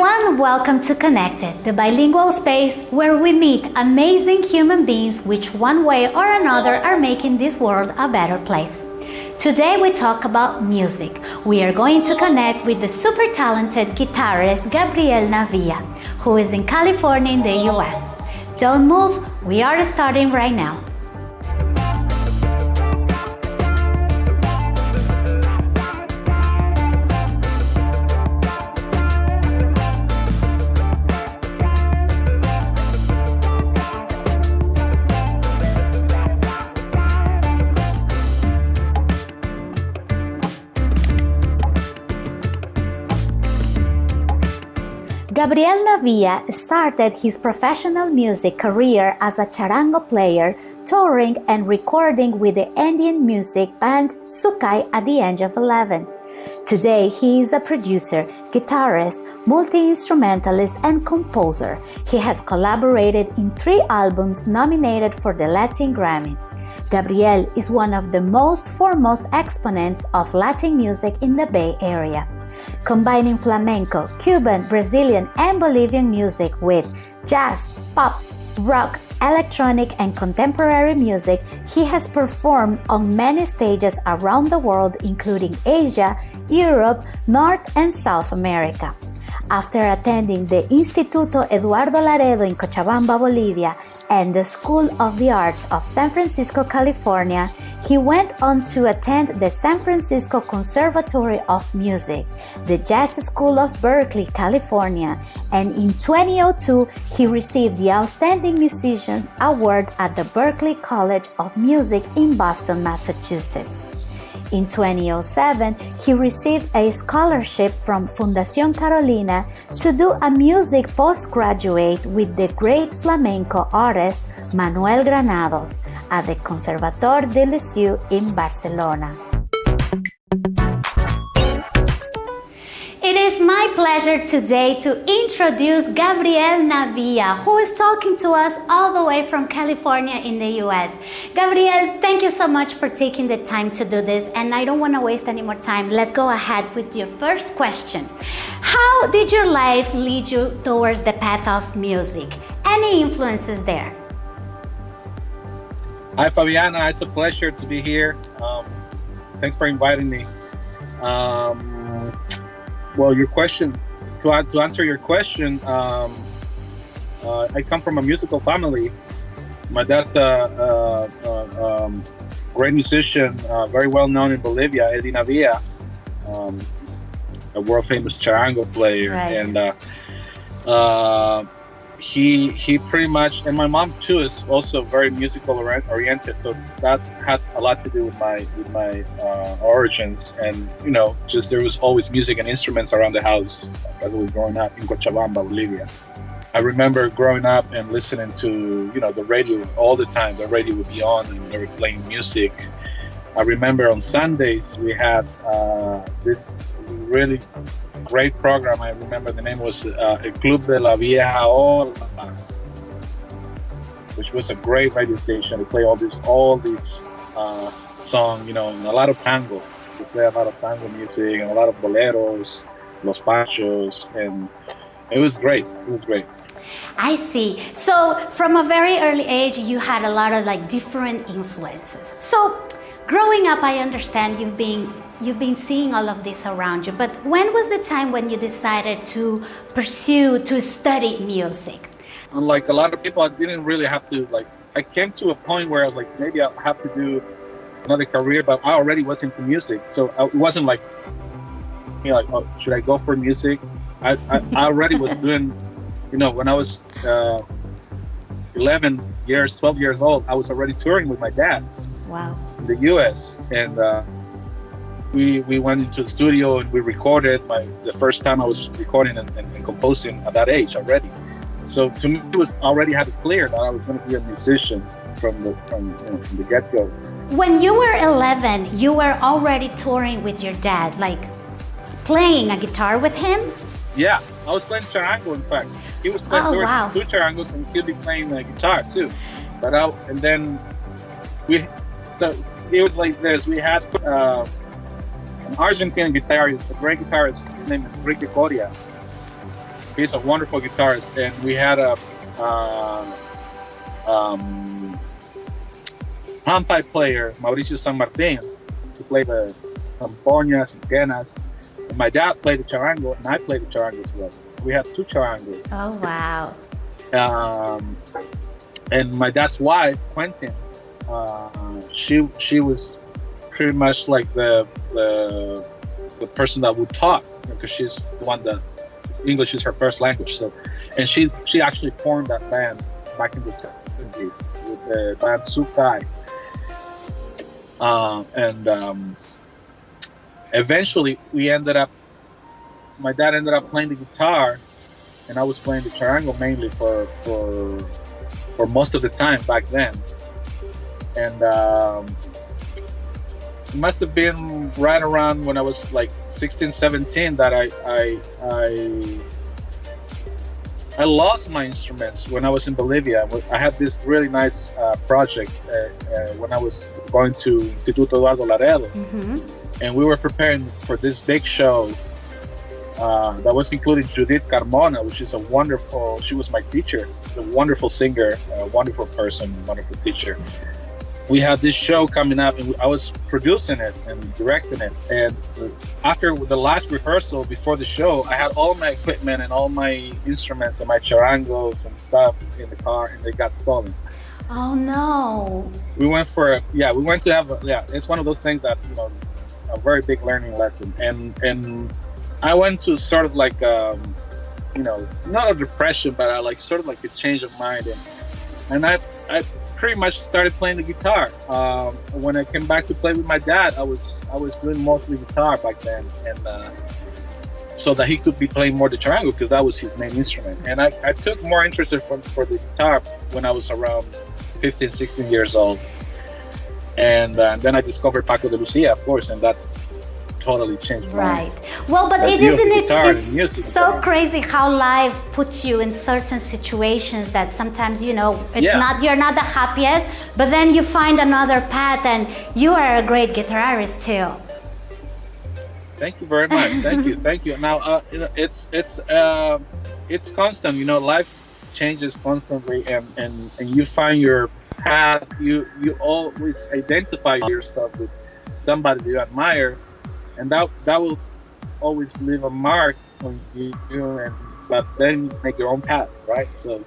everyone, welcome to Connected, the bilingual space where we meet amazing human beings which one way or another are making this world a better place. Today we talk about music. We are going to connect with the super talented guitarist Gabriel Navia, who is in California in the US. Don't move, we are starting right now. Gabriel Navia started his professional music career as a charango player, touring and recording with the Andean music band Sukay at the age of 11. Today, he is a producer, guitarist, multi-instrumentalist, and composer. He has collaborated in three albums nominated for the Latin Grammys. Gabriel is one of the most foremost exponents of Latin music in the Bay Area combining flamenco, Cuban, Brazilian, and Bolivian music with jazz, pop, rock, electronic, and contemporary music, he has performed on many stages around the world, including Asia, Europe, North and South America. After attending the Instituto Eduardo Laredo in Cochabamba, Bolivia, and the School of the Arts of San Francisco, California, he went on to attend the San Francisco Conservatory of Music, the Jazz School of Berkeley, California, and in 2002 he received the Outstanding Musician Award at the Berklee College of Music in Boston, Massachusetts. In 2007, he received a scholarship from Fundación Carolina to do a music postgraduate with the great flamenco artist Manuel Granados at the Conservatori del Liceu in Barcelona. It is my pleasure today to introduce Gabriel Navia, who is talking to us all the way from California in the US. Gabriel, thank you so much for taking the time to do this, and I don't want to waste any more time. Let's go ahead with your first question. How did your life lead you towards the path of music? Any influences there? Hi, Fabiana. It's a pleasure to be here. Um, thanks for inviting me. Um, well, your question, to, to answer your question, um, uh, I come from a musical family. My dad's a, a, a um, great musician, uh, very well known in Bolivia, Eddy Navia, um, a world famous charango player. Right. And uh, uh he he pretty much and my mom too is also very musical oriented so that had a lot to do with my with my uh, origins. And you know just there was always music and instruments around the house as I was growing up in Cochabamba Bolivia. I remember growing up and listening to you know the radio all the time. The radio would be on and they were playing music. I remember on Sundays we had uh, this really great program. I remember the name was uh, El Club de la Vieja Ola, which was a great radio station. They play all these all these uh, songs, you know, and a lot of tango. They play a lot of tango music and a lot of boleros, los panchos, and it was great. It was great. I see. So from a very early age, you had a lot of like different influences. So growing up, I understand you've been you've been seeing all of this around you, but when was the time when you decided to pursue, to study music? Unlike a lot of people, I didn't really have to, like, I came to a point where I was like, maybe I'll have to do another career, but I already was into music. So it wasn't like, you know, like, oh, should I go for music? I, I, I already was doing, you know, when I was uh, 11 years, 12 years old, I was already touring with my dad. Wow. In the US. And, uh, we we went into the studio and we recorded my the first time I was recording and, and, and composing at that age already. So to me, it was already had it clear that I was going to be a musician from the from, you know, from the get go. When you were 11, you were already touring with your dad, like playing a guitar with him. Yeah, I was playing charango. In fact, he was playing oh, wow. two charangos and he'd be playing the guitar too. But I, and then we so it was like this. We had. Uh, an Argentine guitarist, a great guitarist, named Enrique Coria. He's a wonderful guitarist, and we had a uh, um, player, Mauricio San Martin, who played the zampoñas and quenas. And my dad played the charango, and I played the charango as well. We had two charangos. Oh wow! Um, and my dad's wife, Quentin, uh, she she was pretty much like the the the person that would talk because she's the one that English is her first language. So, and she she actually formed that band back in the seventies with the band Sukay. Uh, and um, eventually, we ended up. My dad ended up playing the guitar, and I was playing the triangle mainly for for for most of the time back then. And um, it must have been right around when I was like 16, 17 that I I I, I lost my instruments when I was in Bolivia. I had this really nice uh, project uh, uh, when I was going to Instituto Eduardo Laredo, hmm and we were preparing for this big show uh, that was including Judith Carmona, which is a wonderful. She was my teacher, a wonderful singer, a wonderful person, wonderful teacher. We had this show coming up, and I was producing it and directing it. And after the last rehearsal before the show, I had all my equipment and all my instruments and my charangos and stuff in the car, and they got stolen. Oh no! We went for a, yeah, we went to have a, yeah. It's one of those things that you know, a very big learning lesson, and and I went to sort of like um, you know, not a depression, but I like sort of like a change of mind, and and I I pretty much started playing the guitar. Um, when I came back to play with my dad, I was I was doing mostly guitar back then, and uh, so that he could be playing more the charango because that was his main instrument. And I, I took more interest for, for the guitar when I was around 15, 16 years old. And uh, then I discovered Paco de Lucia, of course, and that totally changed Right. Well, but it isn't it guitar it's so crazy how life puts you in certain situations that sometimes you know it's Yeah. not you're not the happiest, but then you find another path and you are a great guitarist too. Thank you very much. Thank you. Thank you. Now, uh, you know, it's it's uh, it's constant. You know, life changes constantly, and, and and you find your path. You you always identify yourself with somebody you admire, and that that will always leave a mark on you. And but then you make your own path, right? So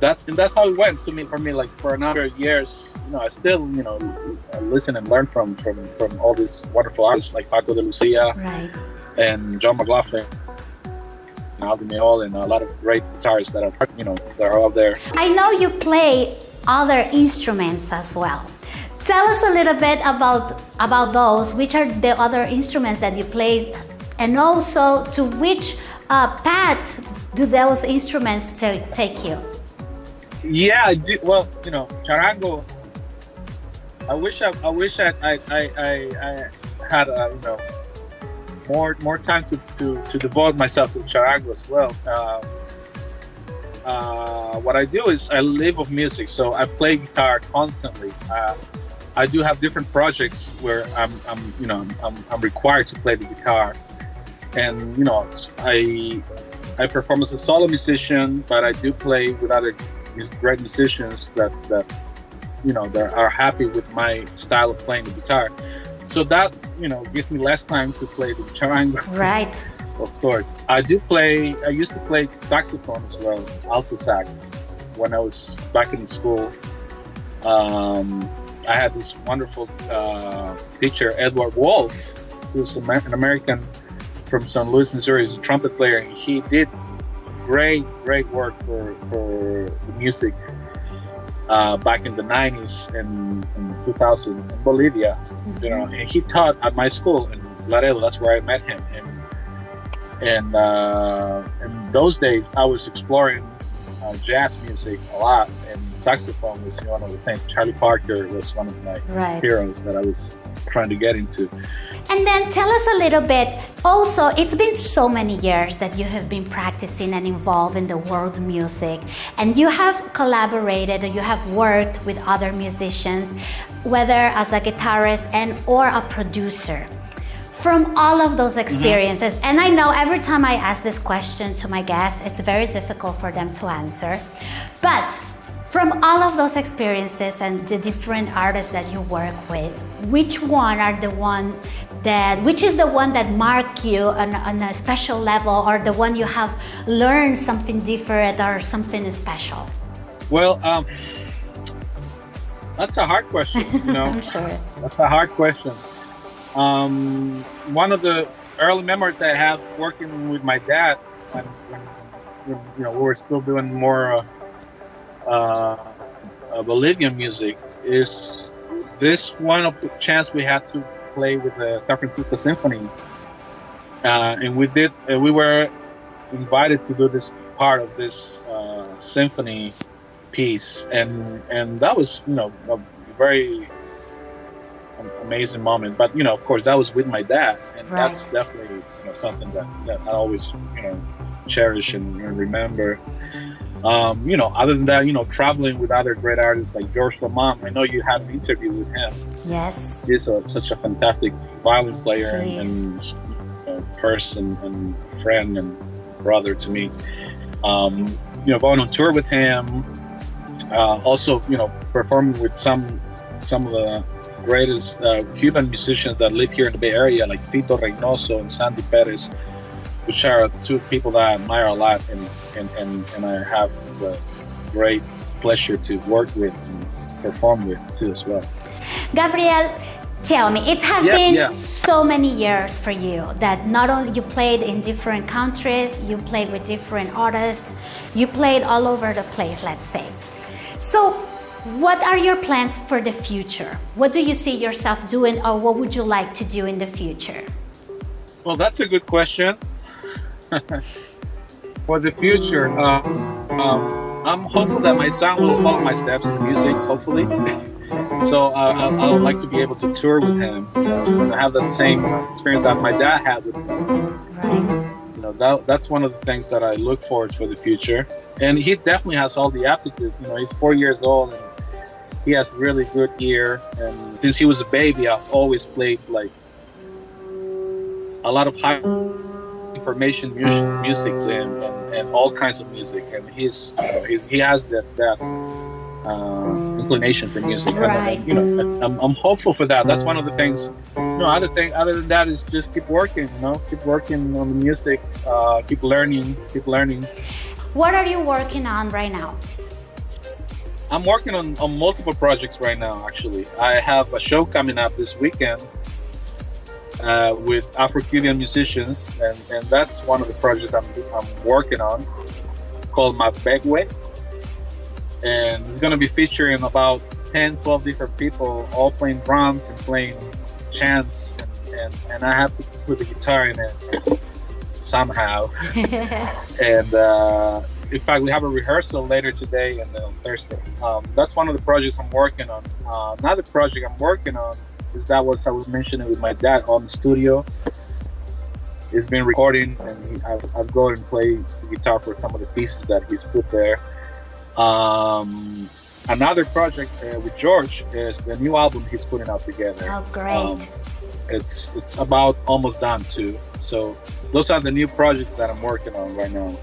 that's and that's how it went to me for me. Like for another years, you know, I still you know listen and learn from from from all these wonderful artists like Paco de Lucia Right. and John McLaughlin, and Meol, and a lot of great guitarists that are you know that are out there. I know you play other instruments as well. Tell us a little bit about about those. Which are the other instruments that you play, and also to which uh, path do those instruments take you? Yeah, well, you know, charango. I wish I, I wish I, I, I, I, had uh, you know more more time to, to, to devote myself to charango as well. Um, uh, what I do is I live of music, so I play guitar constantly. Uh, I do have different projects where I'm, I'm you know, I'm, I'm required to play the guitar, and you know, I I perform as a solo musician, but I do play with other great musicians that that you know that are happy with my style of playing the guitar. So that you know gives me less time to play the charango. Right. Of course, I do play. I used to play saxophone as well, alto sax, when I was back in school. Um, I had this wonderful uh, teacher, Edward Wolf, who's an American from St. Louis, Missouri. He's a trumpet player, and he did great, great work for for the music uh, back in the '90s and, and 2000 in Bolivia. You know, and he taught at my school in Laredo. That's where I met him. And and uh, in those days, I was exploring uh, jazz music a lot, and saxophone was one of the things. Charlie Parker was one of my Right. heroes that I was trying to get into. And then tell us a little bit. Also, it's been so many years that you have been practicing and involved in the world music, and you have collaborated and you have worked with other musicians, whether as a guitarist and or a producer. from all of those experiences, mm -hmm. and I know every time I ask this question to my guests, it's very difficult for them to answer. But from all of those experiences and the different artists that you work with, which one are the one that, which is the one that mark you on, on a special level or the one you have learned something different or something special? Well, um, that's a hard question, you know. I'm sure. That's a hard question. Um, one of the early memories I have working with my dad when, when you know we were still doing more uh, uh, Bolivian music is this one of the chance we had to play with the San Francisco Symphony, uh, and we did. we were invited to do this part of this uh, symphony piece, and and that was you know a very amazing moment. But you know, of course, that was with my dad, and right. that's definitely you know, something that, that I always you know cherish and, and remember. Um, you know, other than that, you know, traveling with other great artists like George Lammam. I know you had an interview with him. Yes. He's a, such a fantastic violin player and, and you know, person and friend and brother to me. Um, you know, going on tour with him. Uh, also, you know, performing with some some of the greatest uh, Cuban musicians that live here in the Bay Area, like Fito Reinoso and Sandy Perez, which are two people that I admire a lot and, and, and, and I have the great pleasure to work with and perform with too as well. Gabriel, tell me, it has yeah, been yeah. so many years for you that not only you played in different countries, you played with different artists, you played all over the place, let's say. So what are your plans for the future? What do you see yourself doing or what would you like to do in the future? Well, that's a good question. for the future, um, um, I'm hopeful that my son will follow my steps in music, hopefully. so uh, I, would like to be able to tour with him and have that same experience that my dad had with me. Right. You know, that, that's one of the things that I look forward for the future. And he definitely has all the aptitude. You know, he's four years old and he has really good ear and since he was a baby i've always played like a lot of high information music, music to him and, and all kinds of music. And he's you know, he, he has that that uh, inclination for music. Right. and, you know I'm, I'm hopeful for that. That's one of the things. You know other thing other than that is just keep working you know keep working on the music uh, keep learning keep learning. What are you working on right now? I'm working on, on multiple projects right now, actually. I have a show coming up this weekend uh, with Afro-Cuban musicians, and, and that's one of the projects I'm, I'm working on called Mapegwe. And it's going to be featuring about 10, 12 different people, all playing drums and playing chants, and, and, and I have to put the guitar in it somehow. and uh, in fact, we have a rehearsal later today and then on Thursday. Um, that's one of the projects I'm working on. Uh, another project I'm working on is that was I was mentioning with my dad on the studio. He's been recording, and he, I've, I've gone and played the guitar for some of the pieces that he's put there. Um, another project uh, with George is the new album he's putting out together. Oh, great! Um, it's it's about almost done too. So those are the new projects that I'm working on right now.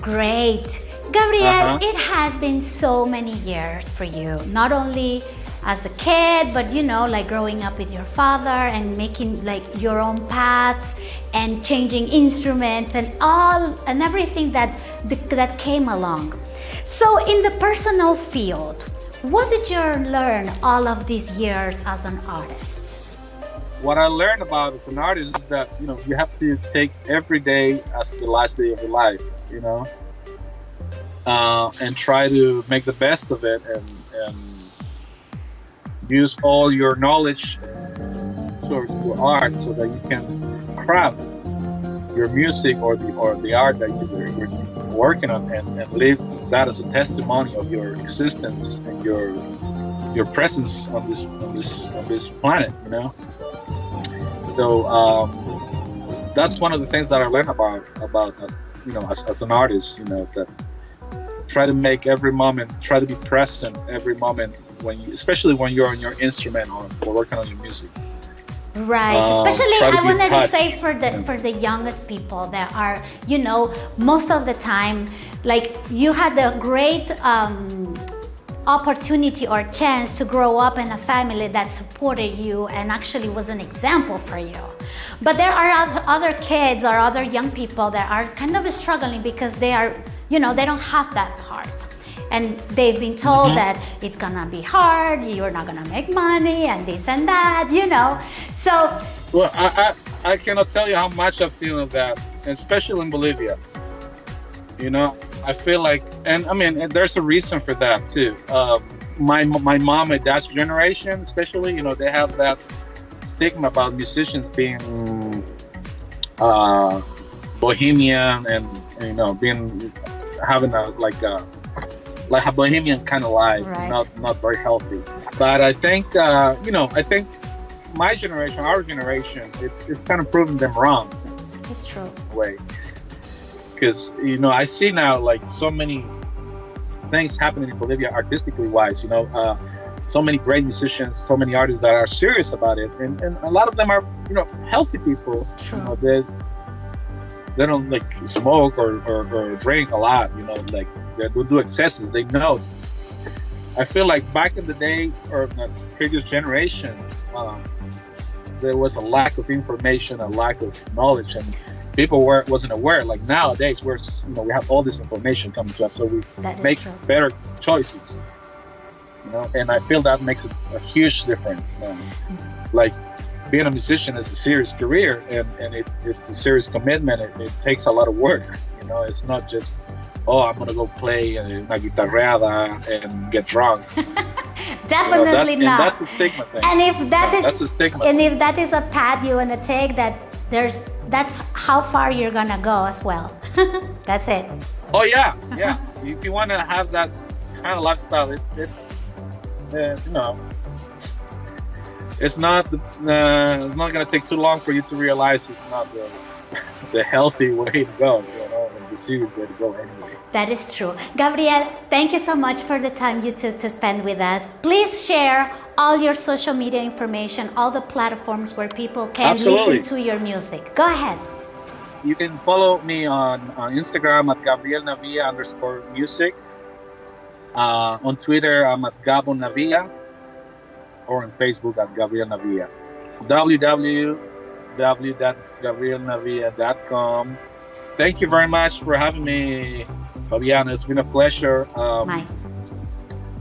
Great. Gabriel, uh -huh. it has been so many years for you, not only as a kid, but you know, like growing up with your father and making like your own path and changing instruments and all and everything that that came along. So in the personal field, what did you learn all of these years as an artist? What I learned about as an artist is that you know you have to take every day as the last day of your life you know, uh, and try to make the best of it and, and use all your knowledge towards your art so that you can craft your music or the or the art that you're, working on and, and live that as a testimony of your existence and your your presence on this on this on this planet you know? So um, that's one of the things that I learned about about you know, as, as an artist, you know, that try to make every moment, try to be present every moment when you, especially when you're on your instrument or, or working on your music. Right, Um, especially I wanted to say for the for the youngest people that are, you know, most of the time, like you had a great um, opportunity or chance to grow up in a family that supported you and actually was an example for you. But there are oth- other kids or other young people that are kind of struggling because they are, you know, they don't have that part. And they've been told that it's gonna be hard, you're not gonna make money, and this and that, you know. So Well, I, I, I cannot tell you how much I've seen of that, especially in Bolivia. You know, I feel like, and I mean, there's a reason for that too. Um, my my mom and dad's generation, especially, you know, they have that stigma about musicians being uh, bohemian and you know being having a like a like a bohemian kind of life, Right. not not very healthy. But I think uh, you know, I think my generation, our generation, it's it's kind of proving them wrong it's true. way. Because you know, I see now like so many things happening in Bolivia artistically wise. You know, uh, so many great musicians, so many artists that are serious about it, and, and a lot of them are you know healthy people. True. You know, they they don't like smoke or, or, or drink a lot. You know, like they don't do excesses. They know. I feel like back in the day or the previous generation, um, there was a lack of information, a lack of knowledge, and people were wasn't aware. Like nowadays, we're you know we have all this information coming to us, so we That make better choices. You know, and I feel that makes a, a huge difference. Um, like being a musician is a serious career, and and it, it's a serious commitment. It, it takes a lot of work. You know, it's not just oh I'm gonna go play a guitarreada and get drunk. You know, Definitely that's, and not. that's a stigma thing. And if that is that's a stigma. and if that is a path you wanna take, that there's that's how far you're gonna go as well. that's it. Oh yeah, yeah. if you want to have that kind of lifestyle, it's it's uh, you know, it's not uh, it's not gonna take too long for you to realize it's not the the healthy way to go, you know, to go anyway. That is true. Gabriel, thank you so much for the time you took to spend with us. Please share all your social media information, all the platforms where people can Absolutely. listen to your music. Go ahead. You can follow me on, on Instagram at Gabriel Navia underscore music. Uh, on Twitter, I'm at Gabo Navia, or on Facebook at Gabriel Navia. www.gabrielnavia.com. Thank you very much for having me, Fabiana. It's been a pleasure. Um, Mike.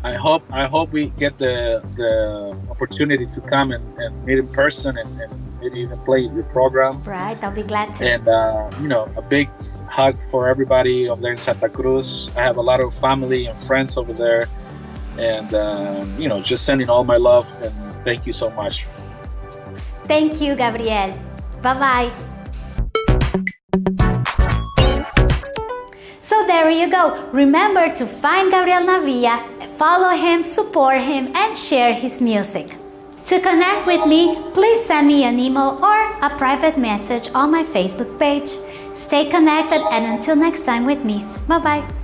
I hope I hope we get the the opportunity to come and, and meet in person and, and maybe even play your program. Right, I'll be glad to. And uh, you know, a big hug for everybody over there in Santa Cruz. I have a lot of family and friends over there, and uh, you know, just sending all my love and thank you so much. Thank you, Gabriel. Bye bye. So there you go. Remember to find Gabriel Navia, follow him, support him, and share his music. To connect with me, please send me an email or a private message on my Facebook page. Stay connected and until next time with me. Bye bye.